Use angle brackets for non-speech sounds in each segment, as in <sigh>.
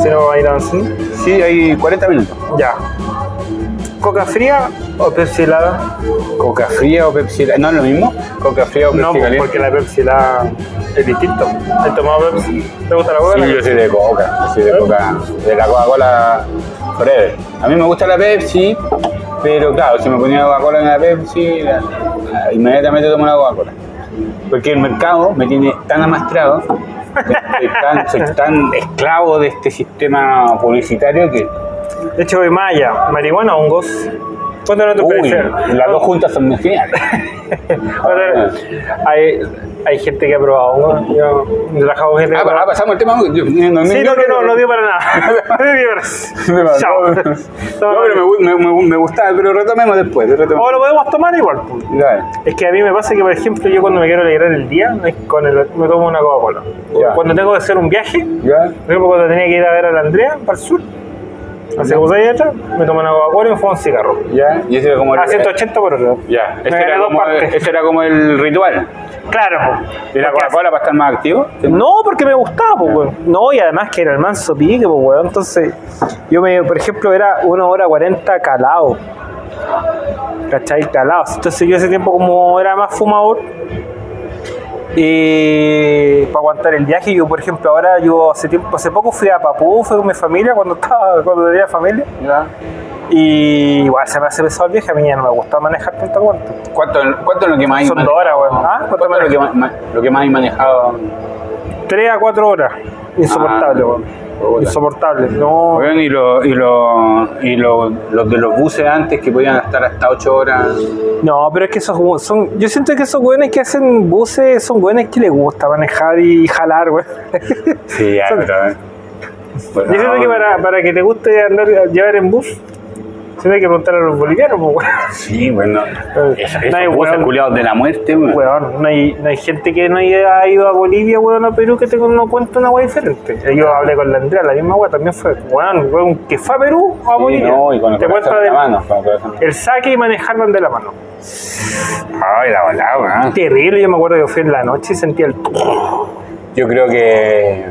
Si no, va a ir avanzando. Sí, hay 40 minutos. Ya. ¿Coca fría o Pepsi helada? ¿Coca fría o Pepsi? ¿No es lo mismo? ¿Coca fría o Pepsi No, caliente? porque la Pepsi helada es distinto. ¿Has tomado Pepsi? ¿Te gusta la Coca? Sí, yo soy de Coca. Yo soy de Coca. De la Coca-Cola Forever. A mí me gusta la Pepsi, pero claro, si me ponía Coca-Cola en la Pepsi, la- la- inmediatamente tomo la Coca-Cola. Porque el mercado me tiene tan amastrado, soy tan, soy tan esclavo de este sistema publicitario que De hecho, voy allá. ¿Marihuana hongos? ¿Cuánto no te Uy, parece? las dos juntas son muy geniales. <laughs> <laughs> hay, hay gente que ha probado hongos. Yo gente que Ah, ha probado. pasamos el tema. Yo, no, Sí, no, que no, no dio para nada. <laughs> No. Chao. No, pero me, me, me, me gustaba, pero retomemos después. retomemos. O lo podemos tomar igual. pues. Dale. Es que a mí me pasa que, por ejemplo, yo cuando me quiero alegrar el día, no con el- me tomo una Coca-Cola. Cuando tengo que hacer un viaje, ¿Ya? por ejemplo, cuando tenía que ir a ver a la Andrea para el sur, hace dos años atrás, me tomo una Coca-Cola y me fumo un cigarro. ¿Ya? Y ese era como el, A 180 por hora. Ya, ese era, como, ese era como el ritual. Claro. ¿Y la Coca-Cola para estar más activo? No, porque me gustaba, pues, weón. No, y además que era el manso pique, pues, weón. Entonces, yo me, por ejemplo, era una hora 40 calado. ¿Cachai? Calado. Entonces, yo ese tiempo, como era más fumador, y para aguantar el viaje, yo, por ejemplo, ahora, yo hace tiempo, hace poco fui a Papú, fui con mi familia cuando <laughs> estaba, cuando tenía familia. ¿Ya? Y igual se me hace pesado el viaje, a mí ya no me gustaba manejar tanto cuanto. ¿Cuánto, ¿Cuánto es lo que más hay Son dos horas, weón. ¿Ah? ¿Cuánto ¿Cuánto es lo que, más, lo que más hay manejado? 3 a 4 horas. Insoportable, Ah, weón. Insoportable. No. Weón, y, lo, y, lo, y lo- los de los buses antes que podían estar hasta 8 horas. No, pero es que esos son. Yo siento que esos güeyes que hacen buses son güeyes que les gusta manejar y jalar, güey. Sí, ya, Son- pero. eh. Bueno, Yo siento que para, para que te guste andar llevar en bus, tienes que preguntar a los bolivianos, pues, güey. Sí, bueno. Esos, no hay weón. culiados de la muerte, weón. Weón, no hay, no hay gente que no haya ido a Bolivia, weón, a Perú que te no cuenta una weá diferente. Yo hablé con la Andrea, la misma weá también fue, weón, weón, que fue a Perú o a Sí, Bolivia. no, y con el te cuenta en del- la mano. El saque y manejar de la mano. Ay, la volada, weón. Terrible, yo me acuerdo que fui en la noche y sentía el. Yo creo que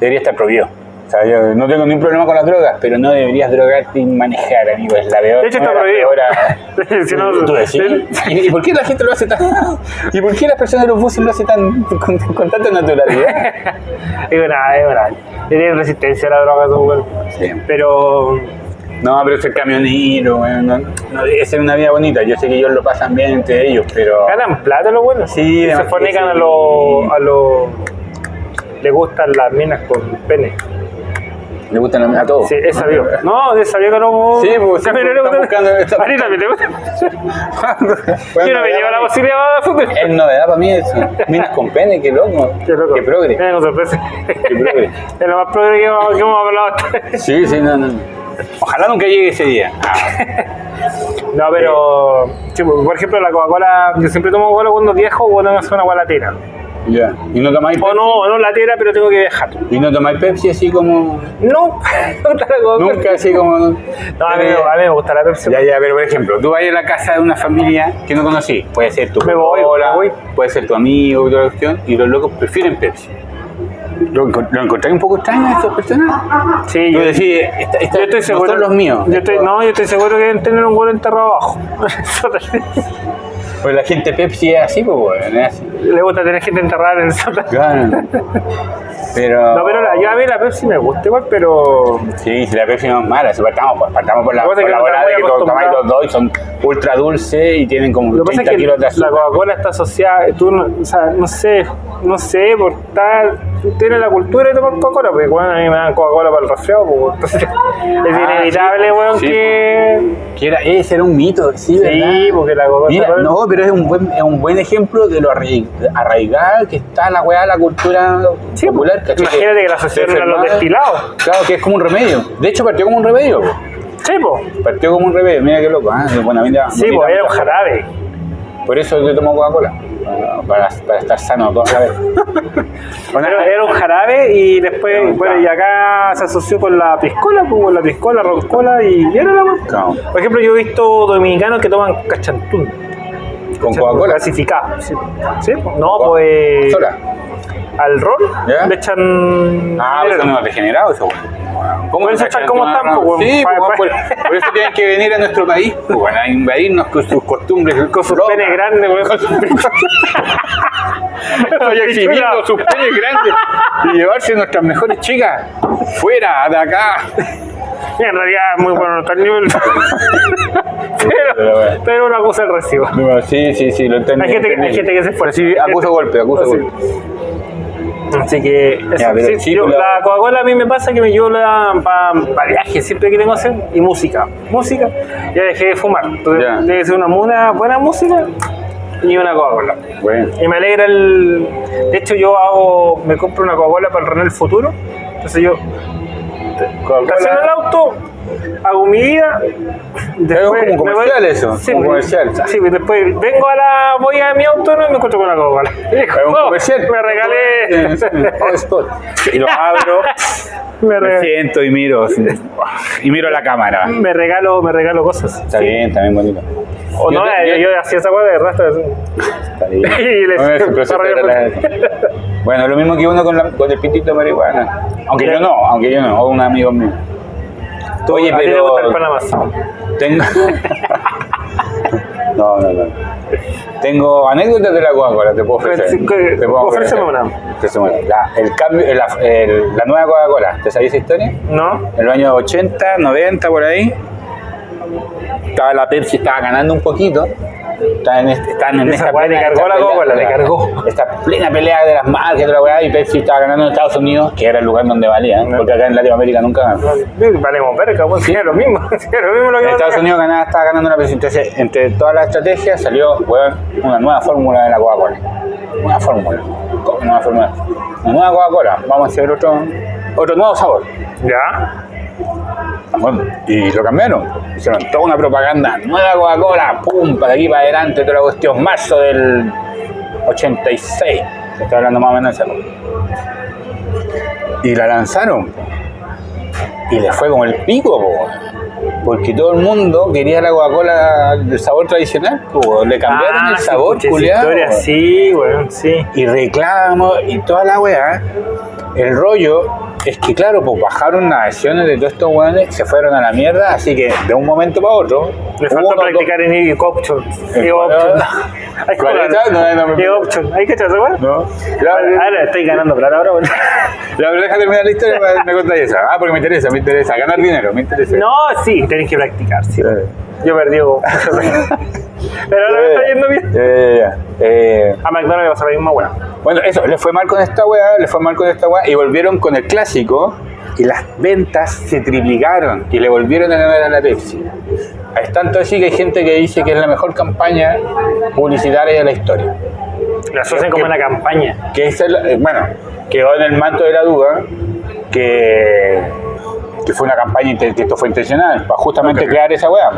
debería estar prohibido. O sea, yo no tengo ningún problema con las drogas, pero no deberías drogarte y manejar, amigo. Es la peor. De hecho, está prohibido. <laughs> Si no- ¿Tú decís? ¿Y, y por qué la gente lo hace tan.? <laughs> ¿Y por qué las personas de los buses lo hacen tan, con, con tanta naturalidad? <laughs> Es verdad, es verdad. Tienen resistencia a la droga, esos weón. Sí. Pero. No, pero ser camionero, weón, no, no ser una vida bonita. Yo sé que ellos lo pasan bien entre ellos, pero. ganan plata los buenos. Sí, se fornican que a sí. los. a los. le gustan las minas con pene. Le gustan a, a todos. Sí, es sabido. No, es sabido que no. Sí, pues, sí, También pues, le gusta- buscando- están- A ti también te gusta. Bueno, <laughs> Yo no me ya, llevo la mami. posibilidad de fútbol. Es novedad para mí eso. Minas con pene, qué loco. Qué loco. Qué progre. Eh, no sorpresa. progre. <laughs> Es lo más progre que hemos, que hemos hablado Sí, sí, no, no. Ojalá nunca llegue ese día. No, pero. sí, por ejemplo, la Coca-Cola. Yo siempre tomo Coca-Cola cuando viajo o cuando hacer una. Ya. ¿Y no tomáis O Pepsi? no, o no latera, pero tengo que viajar. ¿Y no tomáis Pepsi así como.? No, <laughs> no la. Nunca así como. No, a mí, a mí me gusta la Pepsi. Ya, ya, pero por ejemplo, tú vas a la casa de una familia que no conocí. Puede ser tu voy. puede ser tu amigo la cuestión, y los locos prefieren Pepsi. ¿Lo, lo encontráis un poco extraño a esas personas? Sí, yo, decís, esta, esta- yo estoy no seguro. son los míos. Yo estoy, no, yo estoy seguro que deben tener un gol enterrado abajo. <laughs> Pues la gente Pepsi es así, pues, bueno, es así. Le gusta tener gente enterrada en el sótano. Claro. Pero. No, pero la, yo a mí la Pepsi me gusta igual, pero. Sí, si la Pepsi no es mala, si partamos, por- partamos por la, por la que tomáis los dos y son ultra dulces y tienen como Lo que pasa 30 es que kilos de la azúcar. Coca-Cola está asociada, tú o sea, no sé, no sé, por estar, tiene la cultura de tomar Coca-Cola, porque bueno, a mí me dan Coca-Cola para el resfriado, pues, entonces es Ah, inevitable, weón, Sí, que... Que era, ese era un mito, sí, ¿verdad? Sí, porque la Coca-Cola... Mira, no, pero es un buen, es un buen ejemplo de lo arraig- arraigada que está la weá de la cultura Sí, popular. ¿cachai? imagínate que la asociaron a los destilados. Claro, que es como un remedio. De hecho, partió como un remedio. po. Sí, pues, Partió como un remedio. Mira qué loco, ¿ah? De buena vida. sí, pues, era un jarabe. Por eso yo tomo Coca-Cola. Para, para estar sano toda la vez. <laughs> Bueno, Era, era un jarabe y después, bueno, y acá se asoció con la piscola, pues, con la piscola, roncola y era la. Claro. Por ejemplo, yo he visto dominicanos que toman cachantún. Con Coca-Cola. Clasificado. Sí. ¿Sí? No, pues. Sola. Al rol ¿Ya? le echan. Ah, pues unos degenerados, eso, weón. ¿Cómo eso están como están, pues, weón. Sí, pues, por, por eso tienen que venir a nuestro país, pues, weón, a invadirnos con sus costumbres. Con sus penes grandes, weón. Con sus penes- Estoy <laughs> exhibiendo sus penes grandes y llevarse nuestras mejores chicas fuera de acá. En realidad es muy bueno el nivel. <laughs> Pero pero, bueno. pero una cosa es recibo. No, sí, sí, sí, lo entendí. Hay gente, que- hay gente que se esfuerza. Sí, acuso golpe, acuso Sí. golpe. Así que. Ya, Sí, yo- pero- la Coca-Cola a mí me pasa que me llevo para viajes siempre que tengo que hacer y música. Música, ya dejé de fumar. Entonces Ya. debe ser una, una buena música y una Coca-Cola. Bueno. Y me alegra el. De hecho, yo hago. Me compro una Coca-Cola para el René del futuro. Entonces yo estaciono el auto, hago mi vida. Después como me comercial eso, Sí, como comercial. Sí, después vengo a la. Voy a mi auto ¿no? y me encuentro con una Coca-Cola. Es un "Oh, comercial. Me regalé. Oh. Y lo abro, <laughs> me, siento y miro. Y miro la cámara. me regalo, me regalo cosas. Está bien, está bien bonito. O Yo no, te- yo, hacía esa cosa de rastro. Está bien. <laughs> Y le- No, es relajación. <laughs> Bueno, lo mismo que uno con, la- con el pitito de marihuana. Aunque yo no, aunque yo no, o un amigo mío. Oye, a ti te gusta el pero. Tengo. <laughs> No, no, no. Tengo anécdotas de la Coca-Cola, te puedo ofrecer. Te puedo ofrecer. una. Ofréceme una. La, el cambio, la, el- la nueva Coca-Cola, ¿te sabías esa historia? ¿No? En los años 80, 90, por ahí. Estaba la Pepsi, estaba ganando un poquito. Estaban en, este- estaban en esta plena- esta pelea- Coca-Cola, le cargó. Esta plena pelea de las marcas toda la weá, y Pepsi estaba ganando en Estados Unidos, que era el lugar donde valía, ¿eh? porque acá en Latinoamérica nunca ganó. Valemos verga, pues sí, es lo mismo. <laughs> Es lo mismo lo que En Estados Unidos ganaba, estaba ganando una Pepsi. Entonces, entre todas las estrategias salió weón, una nueva fórmula de la Coca-Cola. Una fórmula. ¿Cómo nueva fórmula? Una nueva Coca-Cola. Vamos a hacer otro, otro nuevo sabor. ¿Ya? Bueno, y lo cambiaron. Hicieron toda una propaganda. Nueva Coca-Cola. Pum, para aquí, para adelante. Toda la cuestión. Marzo del 86. Estoy hablando más o menos de esa. Y la lanzaron. Y le fue como el pico, po, porque todo el mundo quería la Coca-Cola del sabor tradicional. po, le cambiaron Ah, el sí, sabor, culiado. historia, Sí, weón, sí. Y reclamos y toda la weá. El rollo es que, claro, pues bajaron las acciones de todos estos weones, se fueron a la mierda, así que de un momento para otro. Le hubo falta unos practicar en E option. Eh, E option. Hay que ¿Cuál es. ¿Hay que dos- No. Ahora estoy ganando plata ahora, weón. ya, pero deja terminar la historia para me contáis esa. Ah, porque me interesa, me interesa. Ganar dinero, me interesa. No, sí, tenés que practicar, sí. Ya, Yo perdí. <laughs> Pero ahora me está yendo bien. ya, ya. Eh, A McDonald's le pasa la misma weá. Bueno, eso, le fue mal con esta weá, le fue mal con esta weá y volvieron con el clásico y las ventas se triplicaron y le volvieron a ganar a la Pepsi. Es tanto así que hay gente que dice que es la mejor campaña publicitaria de la historia. La asocian como una campaña. Que es el, eh, bueno, quedó en el manto de la duda que, que fue una campaña, que esto fue intencional, para justamente crear esa weá.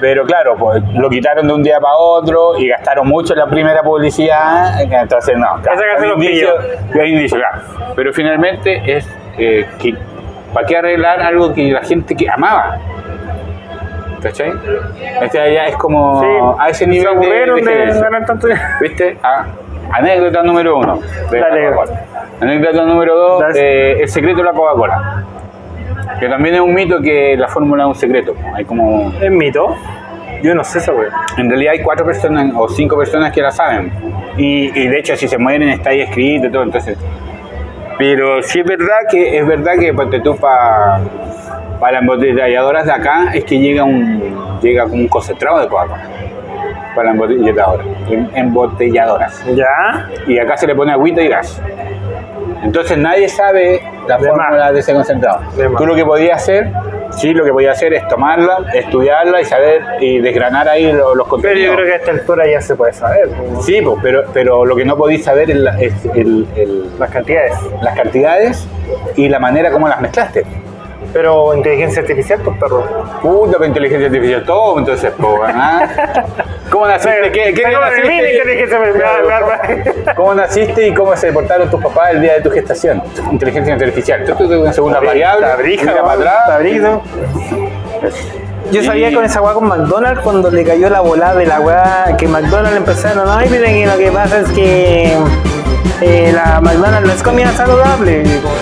Pero claro, pues, lo quitaron de un día para otro y gastaron mucho en la primera publicidad, entonces no. Claro, hay indicio- hay indicio, claro. Pero finalmente es eh, que, ¿para qué arreglar algo que la gente que amaba? ¿Cachai? Este ya es como a ese se nivel de, de de tanto. ¿Viste? Ah, anécdota número uno. de Dale. Anécdota número dos, eh, el secreto de la Coca-Cola. Que también es un mito que la fórmula es un secreto. Hay como... ¿Es mito? Yo no sé esa weá. En realidad hay cuatro personas o cinco personas que la saben. Y, y de hecho si se mueren está ahí escrito y todo, entonces... Pero sí es verdad que es verdad que ponte tú para para las embotelladoras de acá es que llega un llega como un concentrado de Coca-Cola. Para las embotelladoras. em- Embotelladoras. ¿Ya? y acá se le pone agüita y gas. Entonces nadie sabe la De fórmula más. de ese concentrado. De. Tú lo que podías hacer, sí, lo que podías hacer es tomarla, estudiarla y saber y desgranar ahí lo- los Pero contenidos. yo creo que a esta altura ya se puede saber. Sí, pues, pero, pero lo que no podéis saber es, la- es el- el- Las cantidades. las cantidades y la manera como las mezclaste. Pero inteligencia artificial, pues perro. Puta, con inteligencia artificial todo, entonces, pues, <laughs> ¿ah? ¿Cómo naciste? ¿Qué, qué naciste? <laughs> ¿Cómo naciste y cómo se portaron tus papás el día de tu gestación? Inteligencia artificial. Tú tuviste una segunda variable, Tabrija, para atrás. Yo sabía Y- con esa weá con McDonald's cuando le cayó la volada de la weá que McDonald's empezaron, ay, miren que lo que pasa es que eh, la McDonald's no es comida saludable. Y como,